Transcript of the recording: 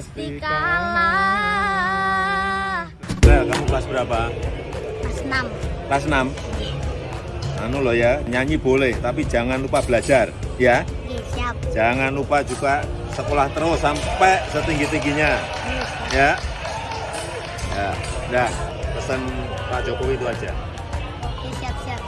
pastikanlah Bel, kamu kelas berapa? Kelas 6 Kelas 6? Anu loh ya, nyanyi boleh, tapi jangan lupa belajar, ya. Iya, siap Jangan lupa juga sekolah terus sampai setinggi-tingginya, iya, ya. Ya, dah, pesan Pak Jokowi itu aja. Siap siap